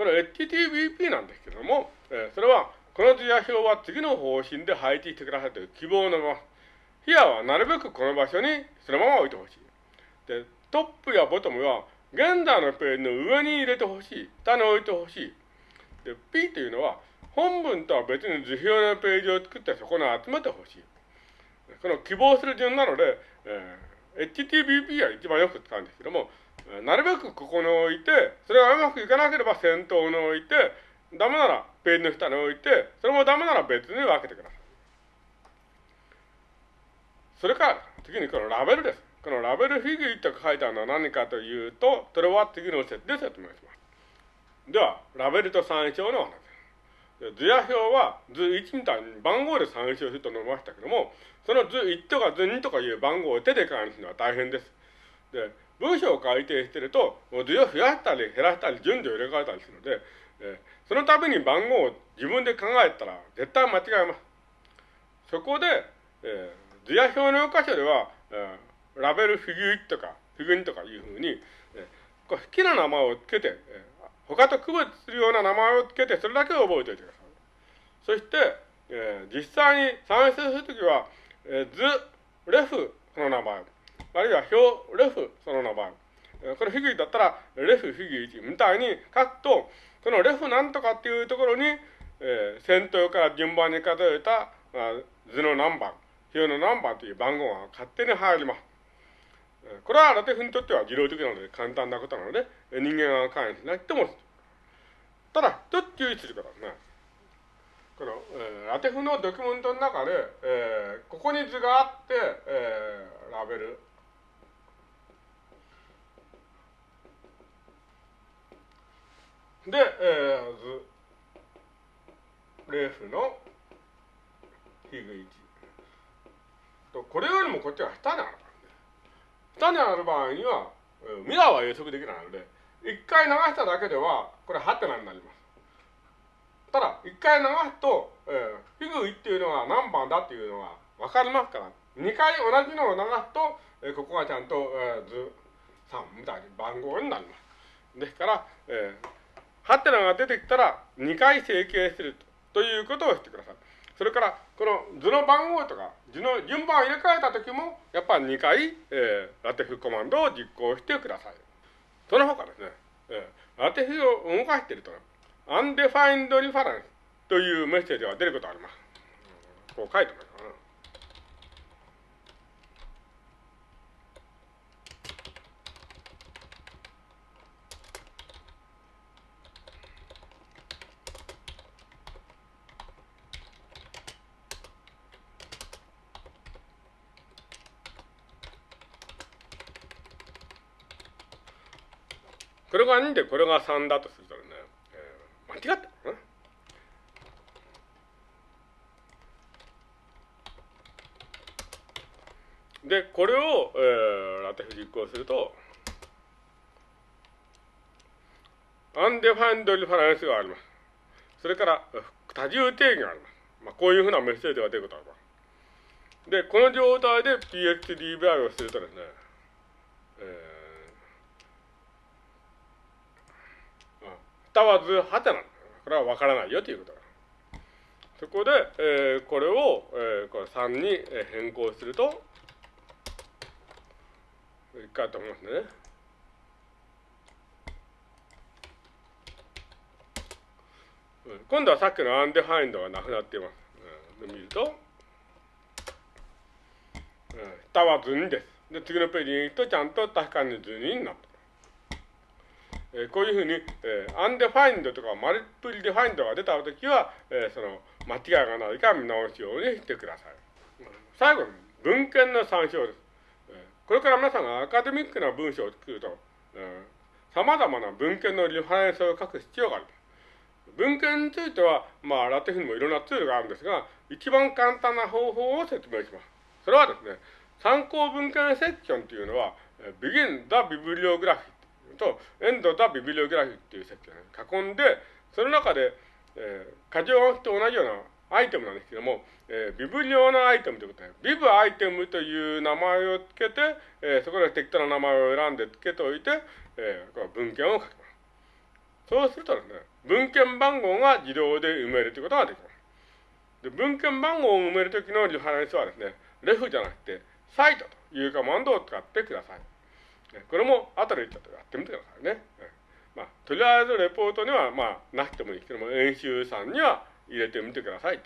これ HTTP なんですけども、えー、それは、この図や表は次の方針で配置してくださいという希望のまま、ヒアはなるべくこの場所にそのまま置いてほしい。で、トップやボトムは現在のページの上に入れてほしい。下に置いてほしい。で、P というのは本文とは別に図表のページを作ってそこに集めてほしい。この希望する順なので、えー、HTTP は一番よく使うんですけども、なるべくここに置いて、それがうまくいかなければ先頭に置いて、ダメならページの下に置いて、それもダメなら別に分けてください。それから、次にこのラベルです。このラベルフィギュイと書いてあるのは何かというと、それは次の説で説明します。では、ラベルと参照の話です。図や表は図1みたいに番号で参照すると述べましたけども、その図1とか図2とかいう番号を手で管理するのは大変です。で、文章を改定してると、図を増やしたり減らしたり順序を入れ替えたりするので、え、そのために番号を自分で考えたら絶対間違えます。そこで、えー、図や表の箇所では、えー、ラベルフィギュイとかフィグニとかいうふうに、えー、好きな名前をつけて、えー、他と区別するような名前をつけて、それだけを覚えておいてください。そして、えー、実際に算出するときは、えー、図、レフの名前、あるいは表、レフ、その名前。これフィギュだったら、レフ、フィギュ1みたいに書くと、そのレフなんとかっていうところに、えー、先頭から順番に数えた、あ、図の何番、表の何番という番号が勝手に入ります。これはラテフにとっては自動的なので簡単なことなので、人間が関与しなくても、ただ、一つ注意することはね、この、えー、ラテフのドキュメントの中で、えー、ここに図があって、えー、ラベル、で、えー、図、レーフのヒグ1。これよりもこっちは下にあるからね。下にある場合には、ミラーは予測できないので、一回流しただけでは、これハテナになります。ただ、一回流すと、えー、フィグ1っていうのは何番だっていうのがわかりますから、二回同じのを流すと、えー、ここがちゃんと、えー、図3みたいに番号になります。ですから、えーハテナが出てきたら2回整形するということをしてください。それから、この図の番号とか、図の順番を入れ替えたときも、やっぱり2回、えー、ラテフコマンドを実行してください。その他ですね、えー、 LaTeX を動かしていると、 undefined reference というメッセージが出ることがあります。こう書いてます。これが2でこれが3だとするとね、えー、間違った。で、これを、えー、 LaTeX 実行すると、 undefined reference があります。それから、多重定義があります。まあ、こういうふうなメッセージが出ることがあります。で、この状態で pxdvi をするとですね、えー下は図はてなこれはわからないよということだ。そこで、えー、これを、えー、これ3に変更すると、一回と思いますね。今度はさっきのアンデファインドがなくなっています。うん、で見ると、うん、下は図2です。で、次のページに行くとちゃんと確かに図になった。えー、こういうふうに、えー、 undefined とか multiply defined が出たときは、えー、その間違いがないか見直すようにしてください。最後に文献の参照です。え、これから皆さんがアカデミックな文章を作ると、さまざまな文献のリファレンスを書く必要がある。文献については、まあ、 LaTeX にもいろんなツールがあるんですが、一番簡単な方法を説明します。それはですね、参考文献セクションというのは、begin the bibliography と、エンドとビブリオグラフィーっていう設計を囲んで、その中で、えー、過剰暗記と同じようなアイテムなんですけども、えー、ビブリオのアイテムということで、ビブアイテムという名前をつけて、えー、そこで適当な名前を選んでつけておいて、えー、こ文献を書きます。そうするとですね、文献番号が自動で埋めるということができます。で文献番号を埋めるときのリファレンスはですね、レフじゃなくて、サイトというカマンドを使ってください。これも後でちょっとやってみてくださいね。まあ、とりあえずレポートにはまあなくてもいいけども、演習さんには入れてみてください。